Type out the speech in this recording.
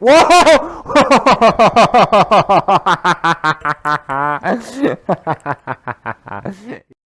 Whoa!